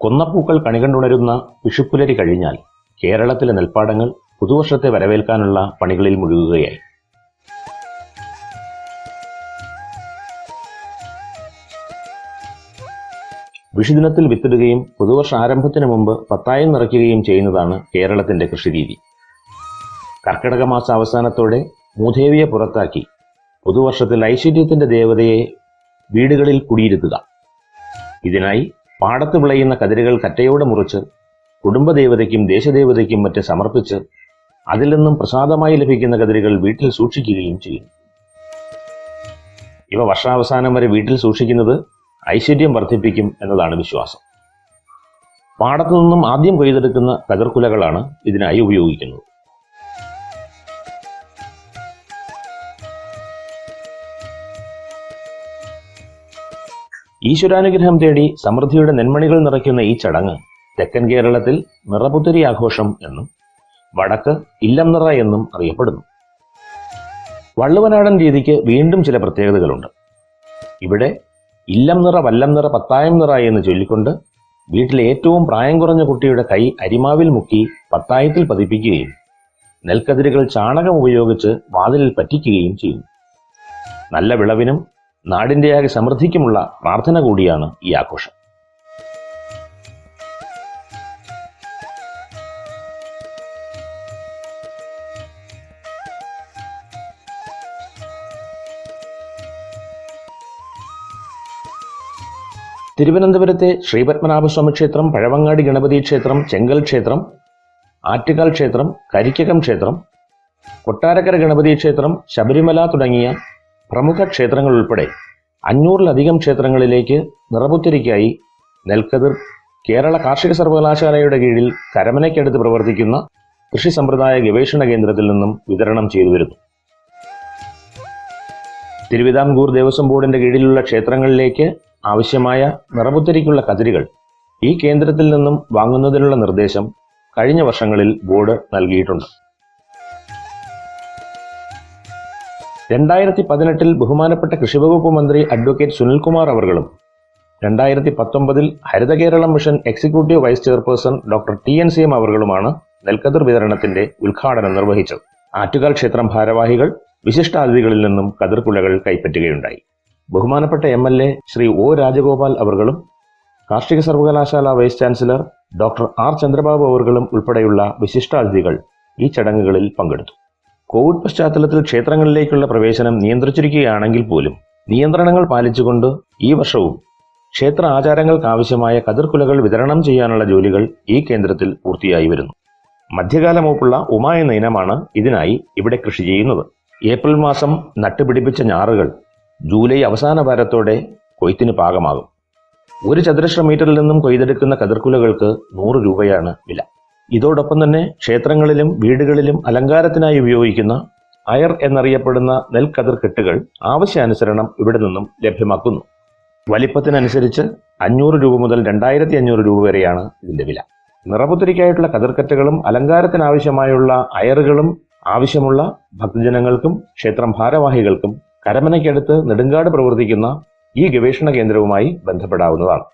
കൊന്നപ്പൂക്കൾ കണികണ്ടുണരുന്ന വിഷുപ്പുലരി കഴിഞ്ഞാൽ കേരളത്തിലെ നെൽപ്പാടങ്ങൾ പുതുവർഷത്തെ വരവേൽക്കാനുള്ള പണികളിൽ മുഴുകുകയായി. വിഷുദിനത്തിൽ വിത്തിടുകയും പുതുവർഷ ആരംഭത്തിന് മുമ്പ് പത്തായം നിറയ്ക്കുകയും ചെയ്യുന്നതാണ് കേരളത്തിന്റെ കൃഷിരീതി. കർക്കിടക മാസ അവസാനത്തോടെ മൂദേവിയെ പുറത്താക്കി പുതുവർഷത്തിൽ ഐശ്വര്യത്തിന്റെ ദേവതയെ വീടുകളിൽ കുടിയിരുത്തുക. ഇതിനായി പാടത്ത് വിളയുന്ന കതിരുകൾ കറ്റയോടെ മുറിച്ച് കുടുംബദേവതയ്ക്കും ദേശദേവതയ്ക്കും മറ്റ് സമർപ്പിച്ച് അതിൽ നിന്നും പ്രസാദമായി ലഭിക്കുന്ന കതിരുകൾ വീട്ടിൽ സൂക്ഷിക്കുകയും ചെയ്യും. ഇവ വർഷാവസാനം വരെ വീട്ടിൽ സൂക്ഷിക്കുന്നത് ഐശ്വര്യം വർദ്ധിപ്പിക്കും എന്നതാണ് വിശ്വാസം. പാടത്തു നിന്നും ആദ്യം കൊയ്തെടുക്കുന്ന കതിർക്കുലകളാണ് ഇതിനായി ഉപയോഗിക്കുന്നത്. ഈശ്വരാനുഗ്രഹം തേടി സമൃദ്ധിയുടെ നെന്മണികൾ നിറയ്ക്കുന്ന ഈ ചടങ്ങ് തെക്കൻ കേരളത്തിൽ നിറപുത്തരി ആഘോഷം എന്നും വടക്ക് ഇല്ലം നിറ എന്നും അറിയപ്പെടുന്നു. വള്ളുവനാടൻ രീതിക്ക് വീണ്ടും ചില പ്രത്യേകതകളുണ്ട്. ഇവിടെ ഇല്ലം നിറ വല്ലം നിറ പത്തായം നിറ എന്ന് ചൊല്ലിക്കൊണ്ട് വീട്ടിലെ ഏറ്റവും പ്രായം കുറഞ്ഞ കുട്ടിയുടെ കൈ അരിമാവിൽ മുക്കി പത്തായത്തിൽ പതിപ്പിക്കുകയും നെൽക്കതിരുകൾ ചാണകം ഉപയോഗിച്ച് വാതിലിൽ പറ്റിക്കുകയും ചെയ്യുന്നു. നല്ല വിളവിനും നാടിന്റെയാകെ സമൃദ്ധിക്കുമുള്ള പ്രാർത്ഥന കൂടിയാണ് ഈ ആഘോഷം. തിരുവനന്തപുരത്തെ ശ്രീപത്മനാഭസ്വാമി ക്ഷേത്രം പഴവങ്ങാടി ഗണപതി ക്ഷേത്രം ചെങ്കൽ ക്ഷേത്രം ആറ്റുകാൽ ക്ഷേത്രം കരിക്കകം ക്ഷേത്രം കൊട്ടാരക്കര ഗണപതി ക്ഷേത്രം ശബരിമല തുടങ്ങിയ പ്രമുഖ ക്ഷേത്രങ്ങൾ ഉൾപ്പെടെ അഞ്ഞൂറിലധികം ക്ഷേത്രങ്ങളിലേക്ക് നിറപുത്തിരിക്കായി നെൽക്കതിർ കേരള കാർഷിക സർവകലാശാലയുടെ കീഴിൽ കരമനയ്ക്കടുത്ത് പ്രവർത്തിക്കുന്ന കൃഷി സമ്പ്രദായ ഗവേഷണ കേന്ദ്രത്തിൽ നിന്നും വിതരണം ചെയ്തു വരുന്നു. തിരുവിതാംകൂർ ദേവസ്വം ബോർഡിന്റെ കീഴിലുള്ള ക്ഷേത്രങ്ങളിലേക്ക് ആവശ്യമായ നിറപുത്തരിക്കുള്ള കതിരുകൾ ഈ കേന്ദ്രത്തിൽ നിന്നും വാങ്ങുന്നതിനുള്ള നിർദ്ദേശം കഴിഞ്ഞ വർഷങ്ങളിൽ ബോർഡ് നൽകിയിട്ടുണ്ട്. രണ്ടായിരത്തി പതിനെട്ടിൽ ബഹുമാനപ്പെട്ട കൃഷിവകുപ്പ് മന്ത്രി അഡ്വക്കേറ്റ് സുനിൽകുമാർ അവർകളും രണ്ടായിരത്തി പത്തൊമ്പതിൽ Haritha Keralam mission executive vice chairperson doctor T N C M അവർകളുമാണ് നെൽക്കതിർ വിതരണത്തിന്റെ ഉദ്ഘാടനം നിർവഹിച്ചത്. ആറ്റുകാൽ ക്ഷേത്രം ഭാരവാഹികൾ വിശിഷ്ടാതിഥികളിൽ നിന്നും കതിർക്കുലകൾ കൈപ്പറ്റുകയുണ്ടായി. ബഹുമാനപ്പെട്ട M L A Shri O Rajagopal അവർകളും കാർഷിക സർവകലാശാല vice chancellor doctor R Chandrababu അവർകളും ഉൾപ്പെടെയുള്ള വിശിഷ്ടാതിഥികൾ ഈ ചടങ്ങുകളിൽ പങ്കെടുത്തു. കോവിഡ് പശ്ചാത്തലത്തിൽ ക്ഷേത്രങ്ങളിലേക്കുള്ള പ്രവേശനം നിയന്ത്രിച്ചിരിക്കുകയാണെങ്കിൽ പോലും നിയന്ത്രണങ്ങൾ പാലിച്ചുകൊണ്ട് ഈ വർഷവും ക്ഷേത്ര ആചാരങ്ങൾക്കാവശ്യമായ കതിർക്കുലകൾ വിതരണം ചെയ്യാനുള്ള ജോലികൾ ഈ കേന്ദ്രത്തിൽ പൂർത്തിയായി വരുന്നു. മധ്യകാല മൂപ്പുള്ള ഉമ എന്ന ഇനമാണ് ഇതിനായി ഇവിടെ കൃഷി ചെയ്യുന്നത്. ഏപ്രിൽ മാസം നട്ടുപിടിപ്പിച്ച ഞാറുകൾ ജൂലൈ അവസാന വാരത്തോടെ കൊയ്ത്തിന് പാകമാകും. ഒരു ചതുരശ്ര മീറ്ററിൽ നിന്നും കൊയ്തെടുക്കുന്ന കതിർക്കുലകൾക്ക് നൂറ് രൂപയാണ് വില. ഇതോടൊപ്പം തന്നെ ക്ഷേത്രങ്ങളിലും വീടുകളിലും അലങ്കാരത്തിനായി ഉപയോഗിക്കുന്ന അയർ എന്നറിയപ്പെടുന്ന നെൽക്കതിർ കെട്ടുകൾ ആവശ്യാനുസരണം ഇവിടെ നിന്നും ലഭ്യമാക്കുന്നു. വലിപ്പത്തിനനുസരിച്ച് അഞ്ഞൂറ് രൂപ മുതൽ രണ്ടായിരത്തി അഞ്ഞൂറ് രൂപ വരെയാണ് ഇതിന്റെ വില. നിറപുത്തരിക്കായിട്ടുള്ള കതിർക്കറ്റുകളും അലങ്കാരത്തിനാവശ്യമായുള്ള അയറുകളും ആവശ്യമുള്ള ഭക്തജനങ്ങൾക്കും ക്ഷേത്രം ഭാരവാഹികൾക്കും കരമനയ്ക്കടുത്ത് നെടുങ്കാട് പ്രവർത്തിക്കുന്ന ഈ ഗവേഷണ കേന്ദ്രവുമായി ബന്ധപ്പെടാവുന്നതാണ്.